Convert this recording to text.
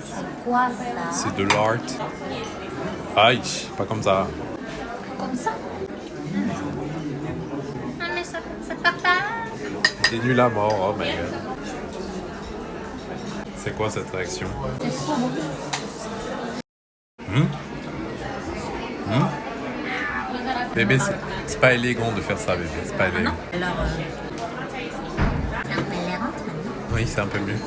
C'est quoi ça C'est de l'art. Aïe, pas comme ça. Comme ça Ah mais ça, ça part pas T'es nul à mort, oh my god. C'est quoi cette réaction? Hmm? Hmm? Bébé, c'est- c'est pas élégant de faire ça, bébé. C'est pas élégant. Alors, Oui, c'est un peu mieux.